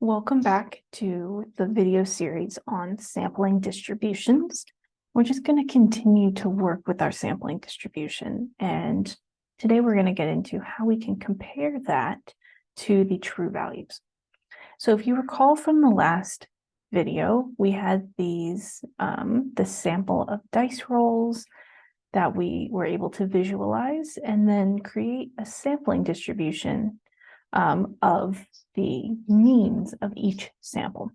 Welcome back to the video series on sampling distributions. We're just going to continue to work with our sampling distribution. And today we're going to get into how we can compare that to the true values. So if you recall from the last video, we had these, um, the sample of dice rolls that we were able to visualize and then create a sampling distribution um, of the means of each sample.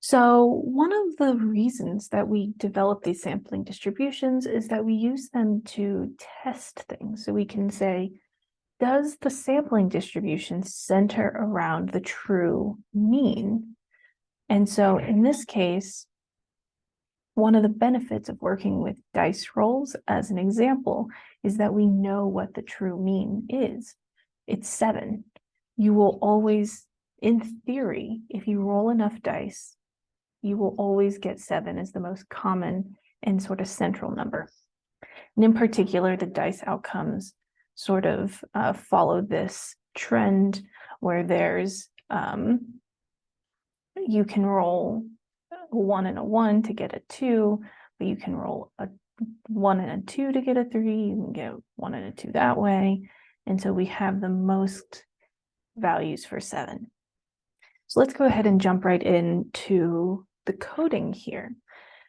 So one of the reasons that we develop these sampling distributions is that we use them to test things. So we can say, does the sampling distribution center around the true mean? And so in this case, one of the benefits of working with dice rolls as an example is that we know what the true mean is it's seven. You will always, in theory, if you roll enough dice, you will always get seven as the most common and sort of central number. And in particular, the dice outcomes sort of uh, follow this trend where there's, um, you can roll one and a one to get a two, but you can roll a one and a two to get a three, you can get one and a two that way. And so we have the most values for seven. So let's go ahead and jump right into the coding here.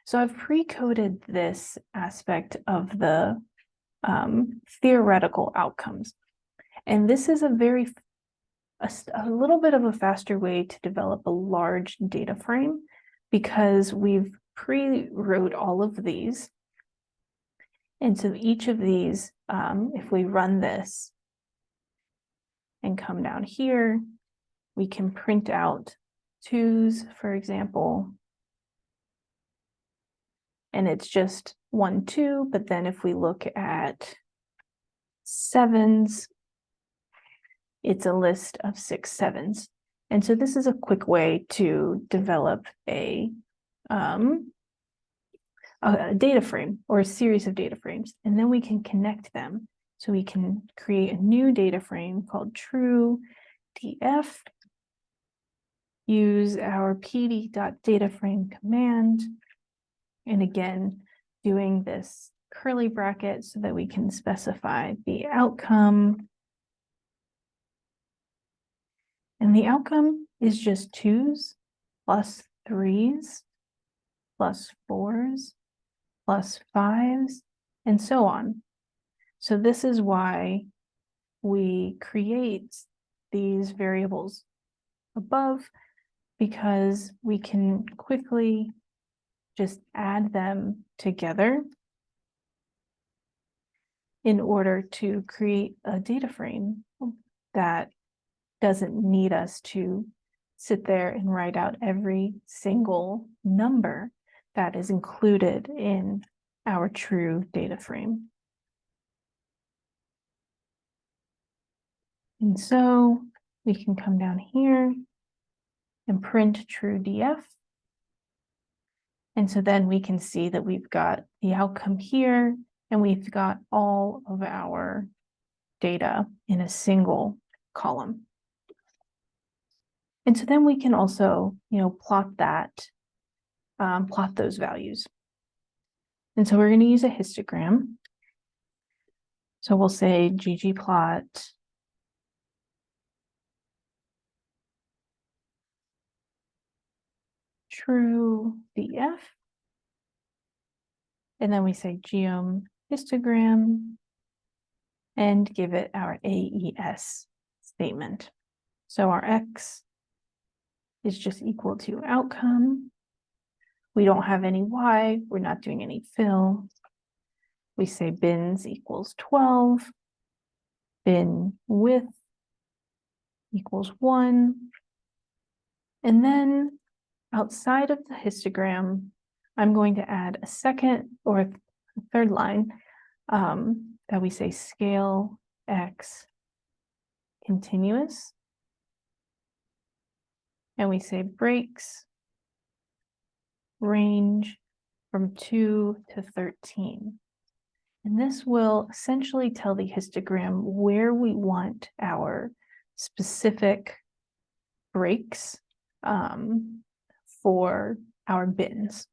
So I've pre-coded this aspect of the um, theoretical outcomes. And this is a very, a, a little bit of a faster way to develop a large data frame because we've pre-wrote all of these. And so each of these, um, if we run this, and come down here, we can print out twos, for example. And it's just one, two, but then if we look at sevens, it's a list of six sevens. And so this is a quick way to develop a, um, a data frame or a series of data frames, and then we can connect them so we can create a new data frame called true df, use our pd.dataframe command, and again, doing this curly bracket so that we can specify the outcome. And the outcome is just twos plus threes plus fours plus fives and so on. So this is why we create these variables above because we can quickly just add them together in order to create a data frame that doesn't need us to sit there and write out every single number that is included in our true data frame. And so we can come down here and print true DF. And so then we can see that we've got the outcome here and we've got all of our data in a single column. And so then we can also, you know, plot that, um, plot those values. And so we're going to use a histogram. So we'll say ggplot true DF. And then we say geom histogram and give it our AES statement. So our X is just equal to outcome. We don't have any Y, we're not doing any fill. We say bins equals 12, bin width equals one. And then outside of the histogram, I'm going to add a second or a third line um, that we say scale x continuous. And we say breaks range from 2 to 13. And this will essentially tell the histogram where we want our specific breaks um, for our bins.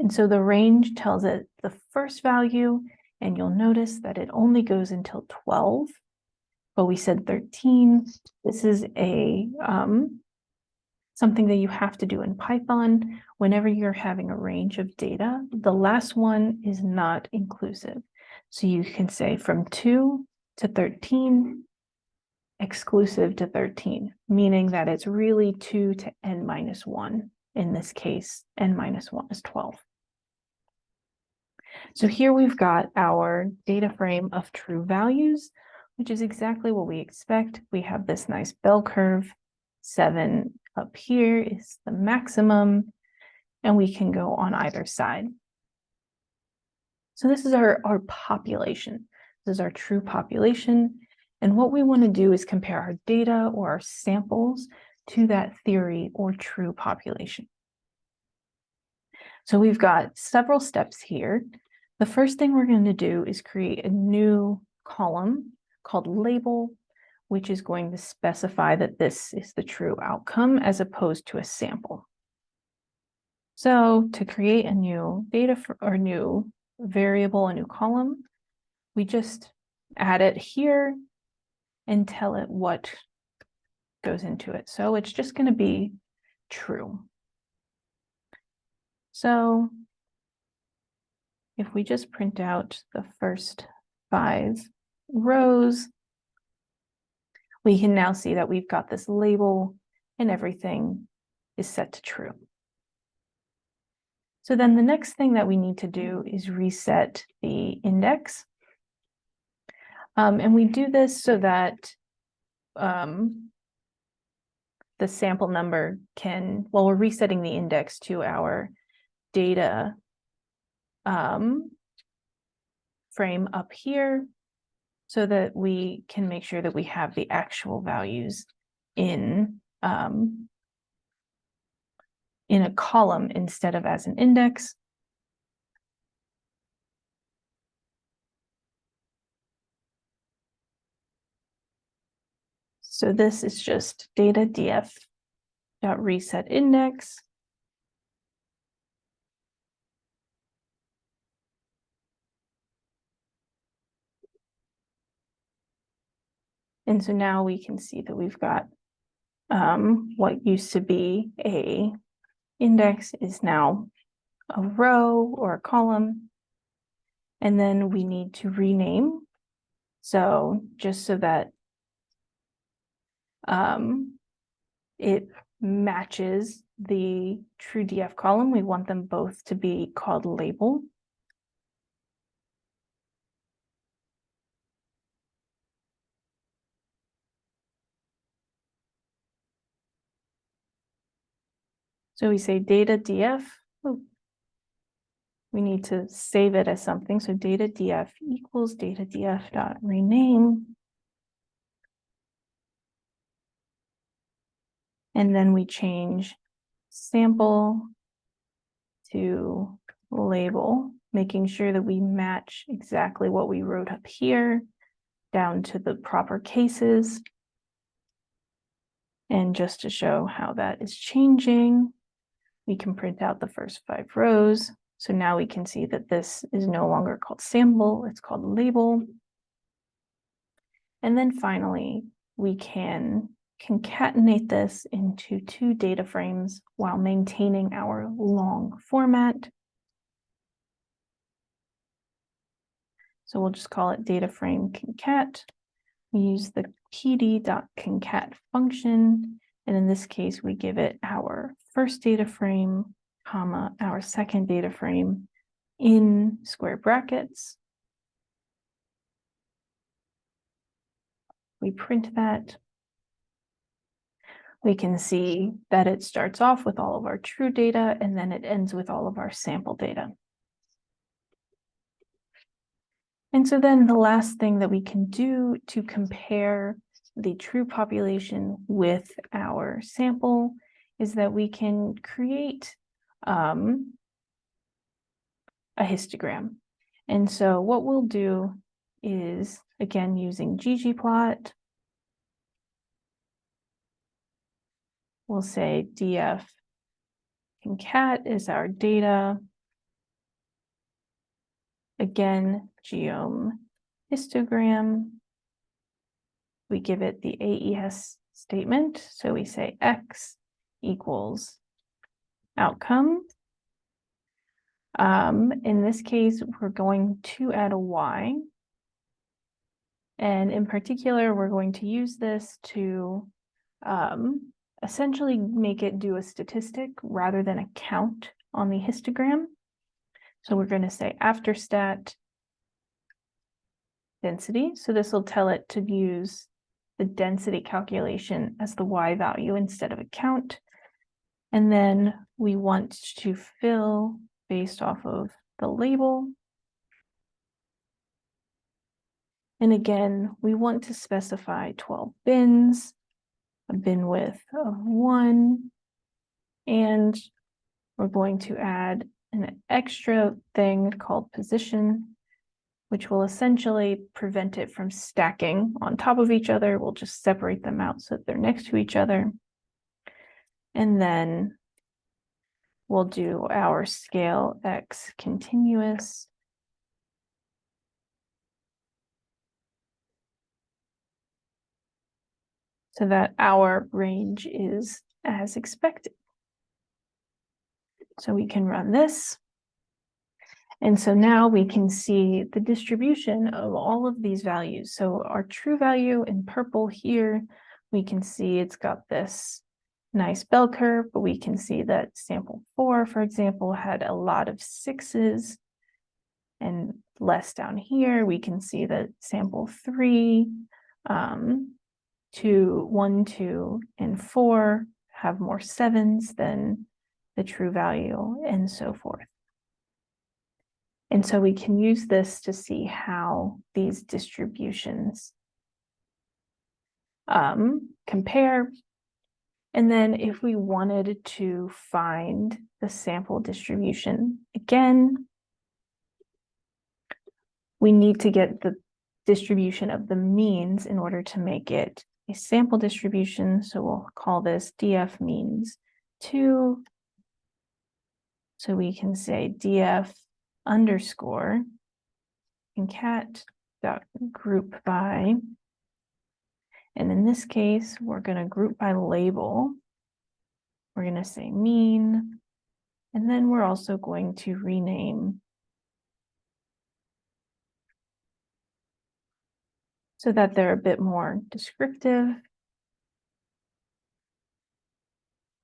And so the range tells it the first value, and you'll notice that it only goes until 12, but we said 13. This is a um, something that you have to do in Python whenever you're having a range of data. The last one is not inclusive. So you can say from 2 to 13, exclusive to 13, meaning that it's really 2 to n minus 1. In this case, n minus 1 is 12. So here we've got our data frame of true values, which is exactly what we expect. We have this nice bell curve. Seven up here is the maximum, and we can go on either side. So this is our, our population. This is our true population. And what we want to do is compare our data or our samples to that theory or true population. So we've got several steps here. The first thing we're going to do is create a new column called label, which is going to specify that this is the true outcome as opposed to a sample. So to create a new data for, or new variable, a new column, we just add it here and tell it what goes into it. So it's just going to be true. So if we just print out the first five rows, we can now see that we've got this label and everything is set to true. So then the next thing that we need to do is reset the index. Um, and we do this so that um, the sample number can, well, we're resetting the index to our data um, frame up here so that we can make sure that we have the actual values in um, in a column instead of as an index. So this is just data df dot reset index. And so now we can see that we've got um, what used to be a index is now a row or a column. And then we need to rename. So just so that um, it matches the true DF column, we want them both to be called label. So we say data df. We need to save it as something. So data df equals data df dot rename. And then we change sample to label, making sure that we match exactly what we wrote up here down to the proper cases. And just to show how that is changing, we can print out the first five rows. So now we can see that this is no longer called sample, it's called label. And then finally, we can concatenate this into two data frames while maintaining our long format. So we'll just call it data frame concat. We use the pd.concat function, and in this case, we give it our first data frame, comma, our second data frame in square brackets. We print that. We can see that it starts off with all of our true data and then it ends with all of our sample data. And so then the last thing that we can do to compare the true population with our sample is that we can create um, a histogram. And so what we'll do is, again, using ggplot, we'll say df concat is our data. Again, geom histogram. We give it the AES statement, so we say x equals outcome. Um, in this case, we're going to add a y. And in particular, we're going to use this to um, essentially make it do a statistic rather than a count on the histogram. So we're going to say after stat density. So this will tell it to use the density calculation as the y value instead of a count. And then we want to fill based off of the label. And again, we want to specify 12 bins, a bin width of uh, one, and we're going to add an extra thing called position, which will essentially prevent it from stacking on top of each other. We'll just separate them out so that they're next to each other. And then we'll do our scale x continuous. So that our range is as expected. So we can run this. And so now we can see the distribution of all of these values. So our true value in purple here, we can see it's got this nice bell curve, but we can see that sample four, for example, had a lot of sixes and less down here. We can see that sample three, um, two, one, two, and four have more sevens than the true value and so forth. And so we can use this to see how these distributions um, compare and then if we wanted to find the sample distribution, again, we need to get the distribution of the means in order to make it a sample distribution. So we'll call this df means two. So we can say df underscore concat dot group by and in this case, we're going to group by label. We're going to say mean, and then we're also going to rename so that they're a bit more descriptive.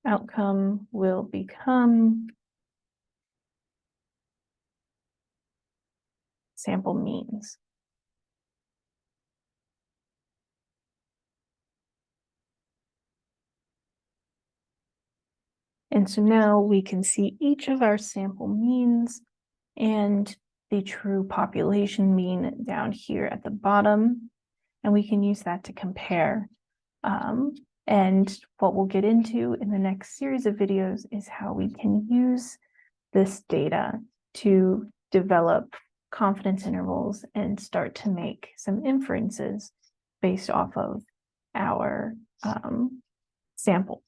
Outcome will become sample means. And so now we can see each of our sample means and the true population mean down here at the bottom. And we can use that to compare. Um, and what we'll get into in the next series of videos is how we can use this data to develop confidence intervals and start to make some inferences based off of our um, sample.